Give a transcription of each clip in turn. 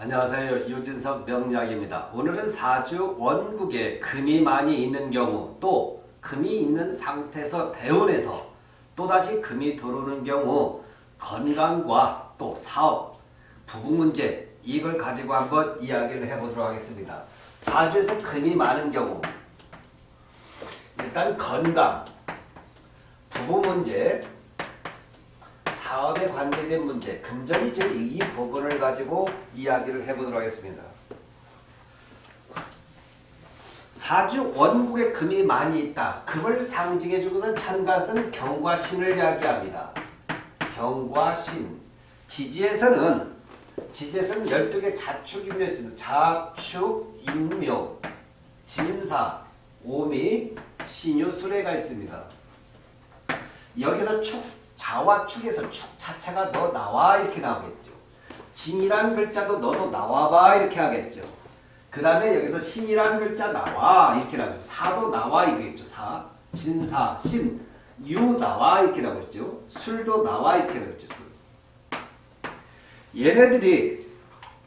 안녕하세요. 유진석 명약입니다 오늘은 사주 원국에 금이 많이 있는 경우 또 금이 있는 상태에서 대운에서 또다시 금이 들어오는 경우 건강과 또 사업, 부부 문제 이걸 가지고 한번 이야기를 해보도록 하겠습니다. 사주에서 금이 많은 경우 일단 건강, 부부 문제, 사업에 관계된 문제, 금전이 이 부분을 가지고 이야기를 해보도록 하겠습니다. 사주 원국에 금이 많이 있다. 금을 상징해 주고선 천가서는 경과 신을 이야기합니다. 경과 신. 지지에서는 지지에서는 12개 자축인묘 있습니다. 자축, 인묘, 진사, 오미, 신유, 수레가 있습니다. 여기서 축, 자와 축에서 축 자체가 너 나와 이렇게 나오겠죠. 진이라는 글자도 너도 나와봐 이렇게 하겠죠. 그 다음에 여기서 신이라는 글자 나와 이렇게 나오죠. 사도 나와 이러겠죠. 사, 진사, 신, 유 나와 이렇게 나오겠죠. 술도 나와 이렇게 나오겠죠. 술. 얘네들이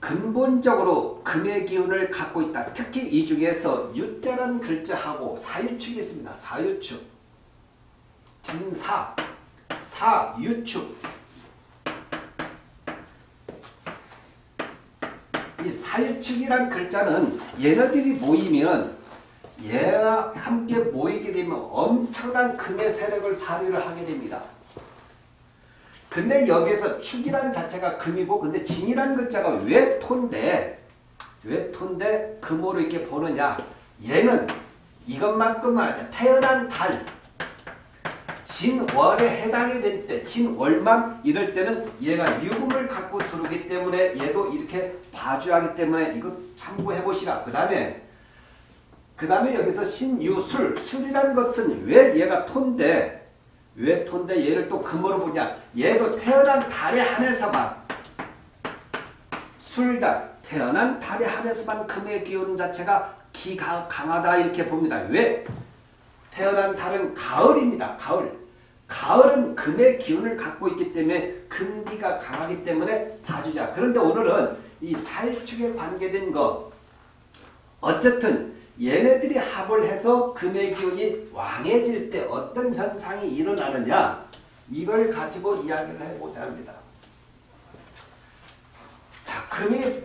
근본적으로 금의 기운을 갖고 있다. 특히 이 중에서 유자라는 글자하고 사유축이 있습니다. 사유축, 진사, 사유축. 이 사유축이란 글자는 얘네들이 모이면 얘와 함께 모이게 되면 엄청난 금의 세력을 발휘를 하게 됩니다. 근데 여기서 축이란 자체가 금이고 근데 진이란 글자가 왜 토인데? 왜 토인데? 금으로 이렇게 보느냐? 얘는 이것만큼만 하자 태어난 달 진월에 해당이 될 때, 진월만 이럴 때는 얘가 유금을 갖고 들어오기 때문에 얘도 이렇게 봐주하기 때문에 이거 참고해 보시라. 그 다음에 그 다음에 여기서 신유술, 술이라는 것은 왜 얘가 톤데 왜 톤데 얘를 또 금으로 보냐. 얘도 태어난 달에 한해서만 술달, 태어난 달에 한해서만 금의 기운 자체가 기가 강하다 이렇게 봅니다. 왜? 태어난 달은 가을입니다. 가을. 가을은 금의 기운을 갖고 있기 때문에 금기가 강하기 때문에 봐주자. 그런데 오늘은 이 사일축에 관계된 거 어쨌든 얘네들이 합을 해서 금의 기운이 왕해질 때 어떤 현상이 일어나느냐 이걸 가지고 이야기를 해보자 합니다. 자, 금이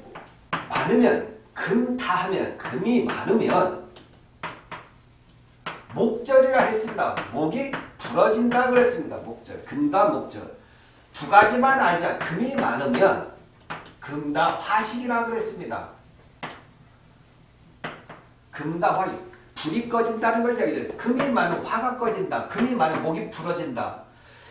많으면 금 다 하면 금이 많으면 목절이라 했습니다. 목이 부러진다 그랬습니다. 목절. 금과 목절. 두 가지만 알자. 금이 많으면 금다 화식이라 그랬습니다. 금다 화식. 불이 꺼진다는 걸 이야기해요. 금이 많으면 화가 꺼진다. 금이 많으면 목이 부러진다.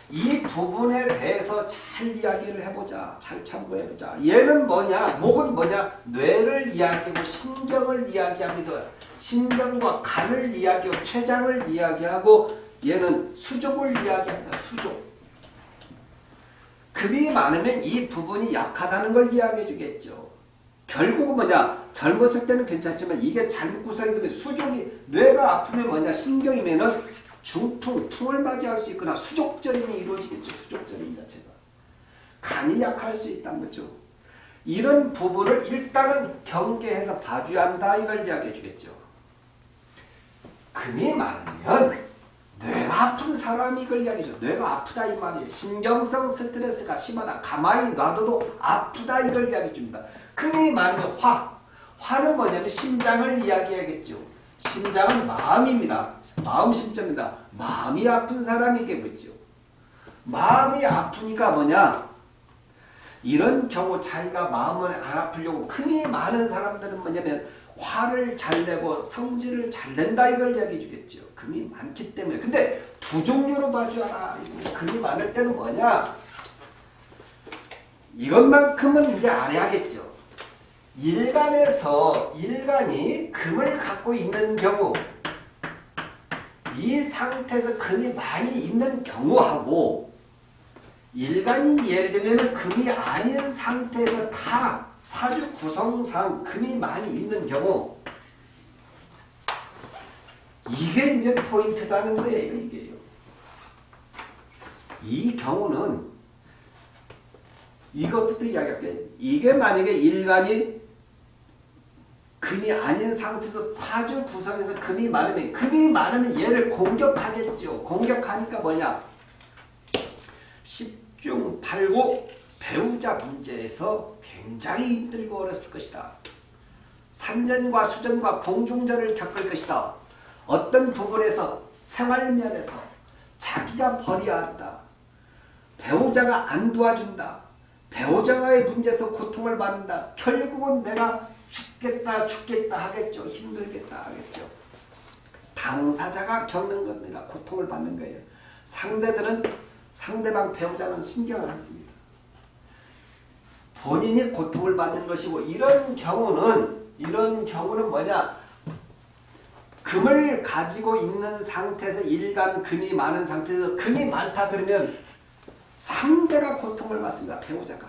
이 부분에 대해서 잘 이야기를 해보자. 잘 참고해보자. 얘는 뭐냐? 목은 뭐냐? 뇌를 이야기하고 신경을 이야기합니다. 신경과 간을 이야기하고 췌장을 이야기하고 얘는 수족을 이야기합니다. 수족. 금이 많으면 이 부분이 약하다는 걸 이야기해 주겠죠. 결국은 뭐냐 젊었을 때는 괜찮지만 이게 잘못 구성이 되면 수족이 뇌가 아프면 뭐냐 신경이면은 중풍, 풍을 맞이할 수 있거나 수족전임이 이루어지겠죠. 수족전임 자체가. 간이 약할 수 있다는 거죠. 이런 부분을 일단은 경계해서 봐줘야 한다 이걸 이야기해 주겠죠. 금이 많으면 뇌가 아픈 사람이 이걸 이야기죠. 뇌가 아프다 이 말이에요. 신경성 스트레스가 심하다. 가만히 놔둬도 아프다 이걸 이야기해 줍니다. 금이 많으면 화. 화는 뭐냐면 심장을 이야기하겠죠. 심장은 마음입니다. 마음 심점입니다. 마음이 아픈 사람이겠죠. 마음이 아프니까 뭐냐? 이런 경우 자기가 마음을 안 아프려고 금이 많은 사람들은 뭐냐면 화를 잘 내고 성질을 잘 낸다 이걸 이야기해 주겠죠. 금이 많기 때문에. 근데 두 종류로 봐줘라. 금이 많을 때는 뭐냐? 이것만큼은 이제 안 해야겠죠. 일간에서 일간이 금을 갖고 있는 경우 이 상태에서 금이 많이 있는 경우하고 일간이 예를 들면 금이 아닌 상태에서 다 사주 구성상 금이 많이 있는 경우 이게 이제 포인트다는 거예요. 이게요. 이 경우는 이것부터 이야기할게요. 이게 만약에 일간이 금이 아닌 상태에서 사주 구성에서 금이 많으면 금이 많으면 얘를 공격하겠죠. 공격하니까 뭐냐? 10중 8구 배우자 문제에서 굉장히 힘들고 어렸을 것이다. 산전과 수전과 공중전을 겪을 것이다. 어떤 부분에서 생활면에서 자기가 버려야 한다. 배우자가 안 도와준다. 배우자와의 문제에서 고통을 받는다. 결국은 내가 죽겠다 죽겠다 하겠죠. 힘들겠다 하겠죠. 당사자가 겪는 겁니다. 고통을 받는 거예요. 상대들은 상대방 배우자는 신경을 안 씁니다. 본인이 고통을 받는 것이고 이런 경우는 이런 경우는 뭐냐 금을 가지고 있는 상태에서 일간 금이 많은 상태에서 금이 많다 그러면 상대가 고통을 받습니다. 배우자가.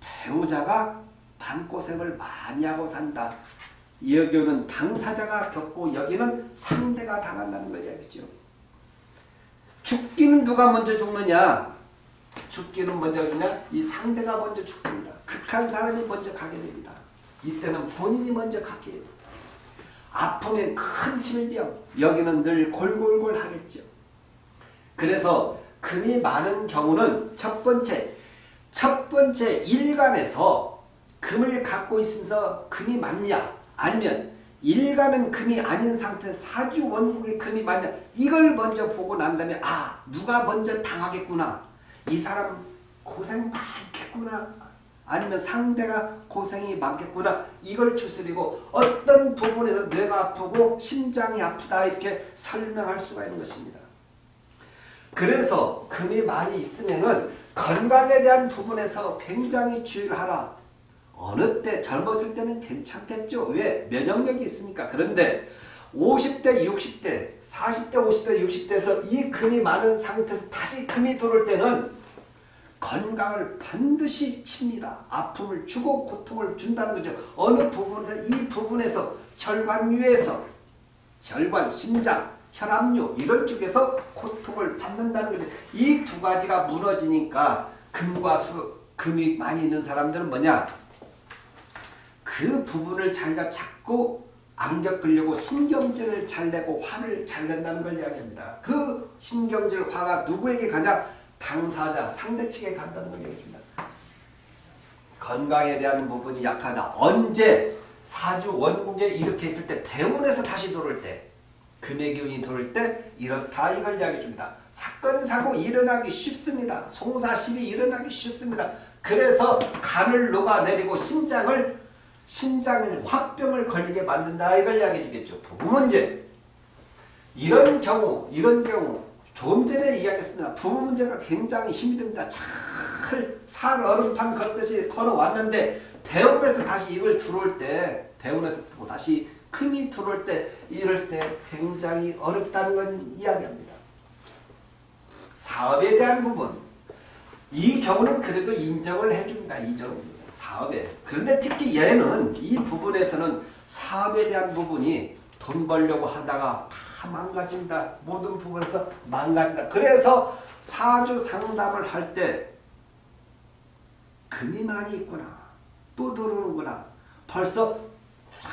배우자가 마음고생을 많이 하고 산다. 여기는 당사자가 겪고 여기는 상대가 당한다는 걸 이야기죠. 죽기는 누가 먼저 죽느냐? 죽기는 먼저 그냥 이 상대가 먼저 죽습니다. 극한 사람이 먼저 가게 됩니다. 이때는 본인이 먼저 가게 돼요. 아픔의 큰 질병 여기는 늘 골골골 하겠죠. 그래서 금이 많은 경우는 첫 번째 첫 번째 일간에서 금을 갖고 있으면서 금이 많냐 아니면 일간은 금이 아닌 상태 사주 원국의 금이 많냐 이걸 먼저 보고 난 다음에 아 누가 먼저 당하겠구나 이 사람 고생 많겠구나 아니면 상대가 고생이 많겠구나 이걸 추스리고 어떤 부분에서 뇌가 아프고 심장이 아프다 이렇게 설명할 수가 있는 것입니다. 그래서 금이 많이 있으면은 건강에 대한 부분에서 굉장히 주의를 하라. 어느 때 젊었을 때는 괜찮겠죠. 왜? 면역력이 있으니까. 그런데 50대, 60대, 40대, 50대, 60대에서 이 금이 많은 상태에서 다시 금이 들어올 때는 건강을 반드시 칩니다. 아픔을 주고 고통을 준다는 거죠. 어느 부분에서 이 부분에서 혈관위에서 혈관, 심장, 혈압류 이런 쪽에서 고통을 받는다는 거죠. 이 두 가지가 무너지니까 금과 수, 금이 많이 있는 사람들은 뭐냐? 그 부분을 자기가 자꾸 안 겪으려고 신경질을 잘 내고 화를 잘 낸다는 걸 이야기합니다. 그 신경질 화가 누구에게 가냐? 당사자, 상대 측에 간다는 걸 얘기합니다. 건강에 대한 부분이 약하다. 언제 사주 원국에 이렇게 있을 때 대운에서 다시 돌을 때 금의 기운이 돌을 때 이렇다 이걸 이야기해 줍니다. 사건 사고 일어나기 쉽습니다. 송사심이 일어나기 쉽습니다. 그래서 간을 녹아내리고 심장을 심장을 화병을 걸리게 만든다 이걸 이야기해 주겠죠. 부부 문제 이런 경우 이런 경우 조금 전에 이야기했습니다. 부부 문제가 굉장히 힘이 듭니다. 잘산 얼음판 걷듯이 걸어왔는데 대운에서 다시 이걸 들어올 때 대운에서 또 다시 금이 들어올 때 이럴 때 굉장히 어렵다는 건 이야기합니다. 사업에 대한 부분 이 경우는 그래도 인정을 해줍니다. 인정 사업에 그런데 특히 얘는 이 부분에서는 사업에 대한 부분이 돈 벌려고 하다가 다 망가진다. 모든 부분에서 망가진다. 그래서 사주 상담을 할 때 금이 많이 있구나. 또 들어오는구나. 벌써 쫙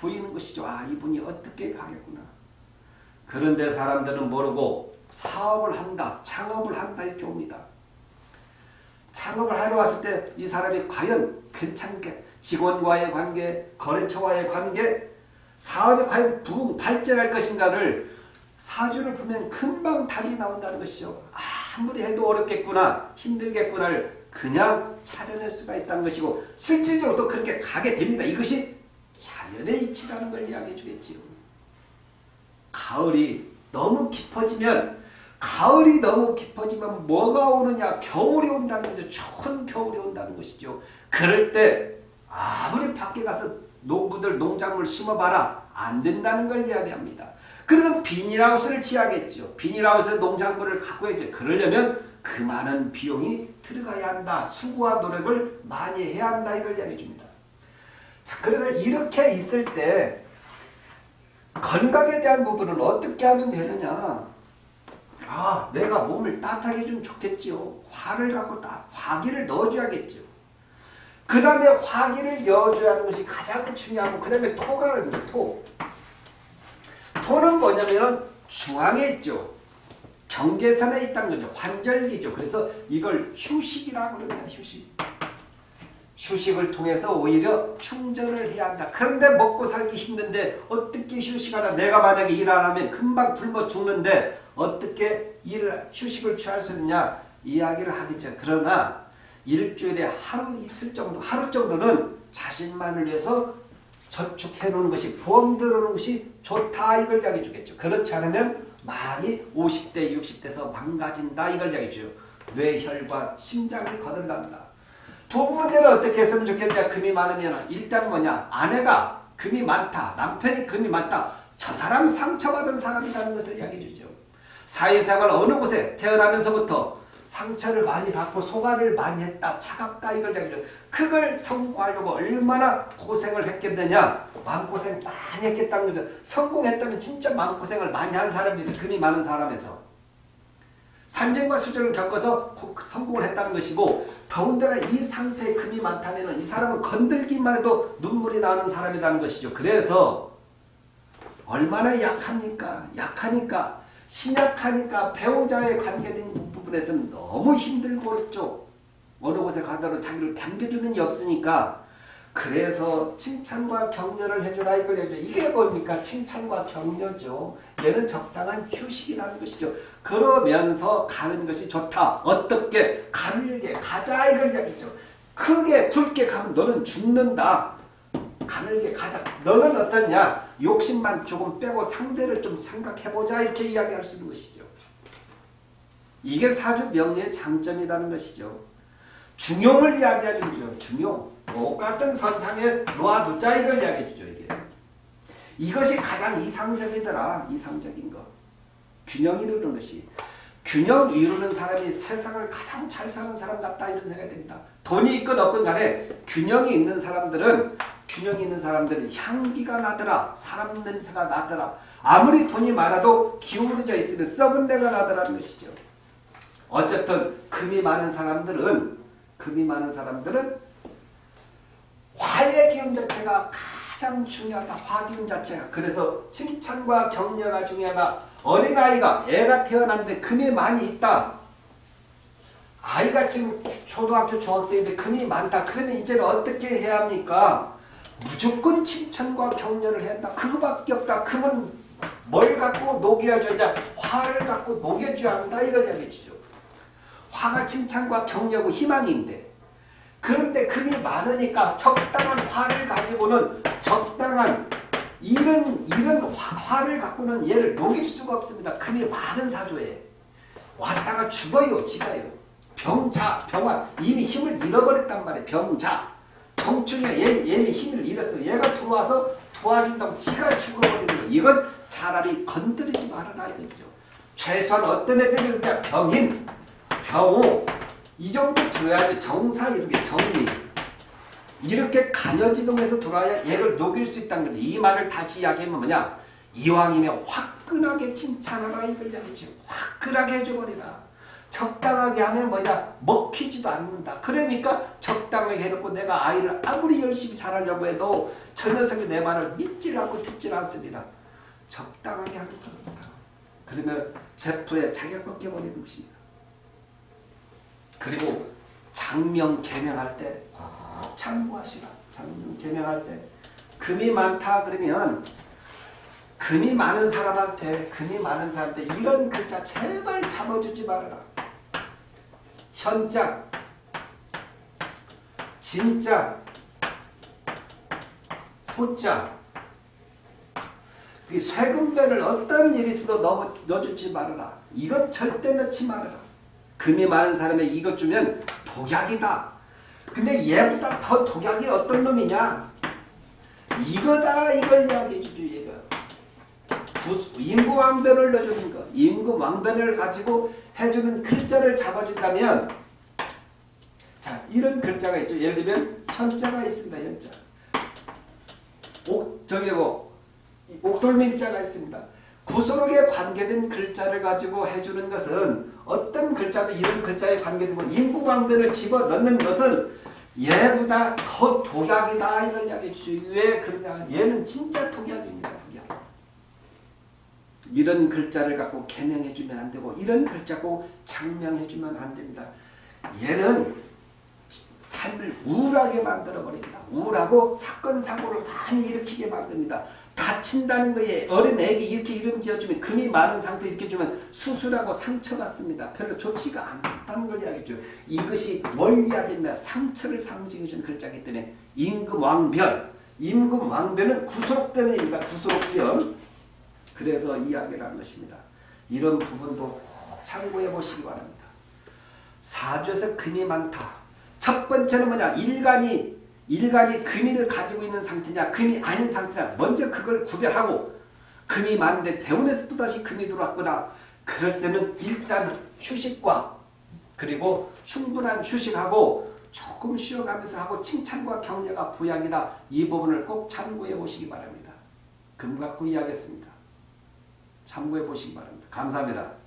보이는 것이죠. 아 이분이 어떻게 가겠구나. 그런데 사람들은 모르고 사업을 한다. 창업을 한다 이렇게 옵니다. 창업을 하러 왔을 때 이 사람이 과연 괜찮게 직원과의 관계, 거래처와의 관계, 사업이 과연 부흥 발전할 것인가를 사주를 보면 금방 답이 나온다는 것이죠. 아무리 해도 어렵겠구나, 힘들겠구나를 그냥 찾아낼 수가 있다는 것이고 실질적으로 또 그렇게 가게 됩니다. 이것이 자연의 이치라는 걸 이야기해 주겠지요. 가을이 너무 깊어지면 가을이 너무 깊어지면 뭐가 오느냐 겨울이 온다는 거죠. 추운 겨울이 온다는 것이죠. 그럴 때 아무리 밖에 가서 농부들 농작물 심어봐라 안 된다는 걸 이야기합니다. 그러면 비닐하우스를 지어야겠죠. 비닐하우스에 농작물을 갖고 야죠 그러려면 그 많은 비용이 들어가야 한다. 수고와 노력을 많이 해야 한다. 이걸 이야기해 줍니다. 자, 그래서 이렇게 있을 때 건강에 대한 부분은 어떻게 하면 되느냐? 야 내가 몸을 따뜻하게 해주면 좋겠지요. 화를 갖고 따, 화기를 넣어줘야겠죠. 그 다음에 화기를 넣어줘야 하는 것이 가장 중요하고 그 다음에 토가 있는 토. 토는 뭐냐면 중앙에 있죠. 경계선에 있다는 거죠. 환절기죠. 그래서 이걸 휴식이라고 그러면 휴식. 휴식을 통해서 오히려 충전을 해야 한다. 그런데 먹고 살기 힘든데 어떻게 휴식하나? 내가 만약에 일 안 하면 금방 굶어 죽는데 어떻게 일을 휴식을 취할 수 있느냐? 이야기를 하겠죠. 그러나 일주일에 하루 이틀 정도, 하루 정도는 자신만을 위해서 저축해 놓는 것이 보험 들어오는 것이 좋다 이걸 이야기해 주겠죠. 그렇지 않으면 많이 50대 60대에서 망가진다 이걸 이야기해 줘요. 뇌혈관, 심장이 거들난다. 두 번째는 어떻게 했으면 좋겠냐 금이 많으면 일단 뭐냐 아내가 금이 많다 남편이 금이 많다 저 사람 상처받은 사람이라는 것을 이야기해 주죠 사회생활 어느 곳에 태어나면서부터 상처를 많이 받고 소가를 많이 했다. 차갑다. 이걸 줘 그걸 성공하려고 얼마나 고생을 했겠느냐. 마음고생 많이 했겠다는 거죠. 성공했다면 진짜 마음고생을 많이 한 사람입니다 금이 많은 사람에서. 산전과 수전을 겪어서 성공을 했다는 것이고 더군다나 이 상태에 금이 많다면 이 사람은 건들기만 해도 눈물이 나는 사람이라는 것이죠. 그래서 얼마나 약합니까? 약하니까 신약하니까 배우자의 관계된 부분에서는 너무 힘들고 있죠. 어느 곳에 가더라도 자기를 반겨주는 이 없으니까 그래서 칭찬과 격려를 해주라 이걸 해줘. 이게 뭡니까? 칭찬과 격려죠. 얘는 적당한 휴식이라는 것이죠. 그러면서 가는 것이 좋다. 어떻게? 가늘게 가자 이걸 이야기죠. 크게 굵게 가면 너는 죽는다. 가늘게 가자. 너는 어떠냐? 욕심만 조금 빼고 상대를 좀 생각해보자 이렇게 이야기할 수 있는 것이죠. 이게 사주 명리의 장점이라는 것이죠. 중용을 이야기하는 거죠. 중용. 똑같은 선상에 놓아두자 이걸 이야기해 주죠. 이게. 이것이 가장 이상적이더라. 이상적인 것. 균형 이루는 것이. 균형 이루는 사람이 세상을 가장 잘 사는 사람 같다 이런 생각이 듭니다. 돈이 있건 없건 간에 균형이 있는 사람들은 균형이 있는 사람들은 향기가 나더라. 사람 냄새가 나더라. 아무리 돈이 많아도 기울어져 있으면 썩은 내가 나더라는 것이죠. 어쨌든 금이 많은 사람들은 금이 많은 사람들은 화의 기운 자체가 가장 중요하다. 화기운 자체가. 그래서 칭찬과 격려가 중요하다. 어린아이가 애가 태어났는데 금이 많이 있다. 아이가 지금 초등학교 중학생인데 금이 많다. 그러면 이제는 어떻게 해야 합니까? 무조건 칭찬과 격려를 한다. 그거밖에 없다. 금은 뭘 갖고 녹여줘야 냐 화를 갖고 녹여줘야 한다. 이걸 이야기해주죠. 화가 칭찬과 격려고 희망인데 그런데 금이 많으니까 적당한 화를 가지고는 적당한 이런 이런 화, 를 갖고는 얘를 녹일 수가 없습니다. 금이 많은 사조에 왔다가 죽어요, 지가요. 병자, 병화 이미 힘을 잃어버렸단 말이에요. 병자. 정충이가 얘, 얘는 힘을 잃었어요. 얘가 들어와서 도와준다고 지가 죽어버리는 거예요. 이건 차라리 건드리지 말아라 이거죠. 최소한 어떤 애들은 병인, 병호 이 정도 들어야지 정사 이렇게 정리 이렇게 간여지동해서 들어야 얘를 녹일 수 있다는 거지. 이 말을 다시 이야기하면 뭐냐. 이왕이면 화끈하게 칭찬하라 이걸 이야기죠. 화끈하게 해줘버리라. 적당하게 하면 뭐냐 먹히지도 않는다. 그러니까 적당하게 해놓고 내가 아이를 아무리 열심히 잘하려고 해도 저 녀석이 내 말을 믿질 않고 듣질 않습니다. 적당하게 하는 겁니다. 그러면 제프에 자기가 꺾여버리는 것입니다. 그리고 장명 개명할 때 참고하시라. 장명 개명할 때 금이 많다 그러면 금이 많은 사람한테 금이 많은 사람한테 이런 글자 제발 잡아주지 말아라. 현자 진짜 호자 이 쇠금배를 어떤 일이 있어도 넣어, 넣어주지 말아라. 이것 절대 넣지 말아라. 금이 많은 사람에 이것 주면 독약이다. 근데 얘보다 더 독약이 어떤 놈이냐? 이거다 이걸 이야기해 주죠 얘가. 임구 왕변을 넣어주는 거. 임구 왕변을 가지고 해주는 글자를 잡아준다면 자 이런 글자가 있죠. 예를 들면 현자가 있습니다. 현자. 옥 저기 뭐 옥돌민자가 있습니다. 구소록에 관계된 글자를 가지고 해주는 것은 어떤 글자도 이런 글자에 관계되고 인구방변을 집어넣는 것은 얘보다 더 독약이다 이걸 이야기해 주죠. 왜 그러냐 얘는 진짜 독약입니다. 독약. 이런 글자를 갖고 개명해 주면 안 되고 이런 글자고 장명해 주면 안 됩니다. 얘는 삶을 우울하게 만들어 버립니다. 우울하고 사건 사고를 많이 일으키게 만듭니다. 다친다는 거에 어린애에게 이렇게 이름 지어주면 금이 많은 상태 이렇게 주면 수술하고 상처받습니다. 별로 좋지가 않다는 걸 이야기죠. 이것이 뭘 이야기했나 상처를 상징해주는 글자이기 때문에 임금왕변 임금왕변은 구속변입니다. 구속변 그래서 이야기를 한 것입니다. 이런 부분도 꼭 참고해 보시기 바랍니다. 사주에서 금이 많다. 첫 번째는 뭐냐? 일간이 일간이 금이를 가지고 있는 상태냐 금이 아닌 상태냐 먼저 그걸 구별하고 금이 많은데 대운에서 또다시 금이 들어왔거나 그럴 때는 일단 휴식과 그리고 충분한 휴식하고 조금 쉬어가면서 하고 칭찬과 격려가 부양이다. 이 부분을 꼭 참고해 보시기 바랍니다. 금 갖고 이야기했습니다. 참고해 보시기 바랍니다. 감사합니다.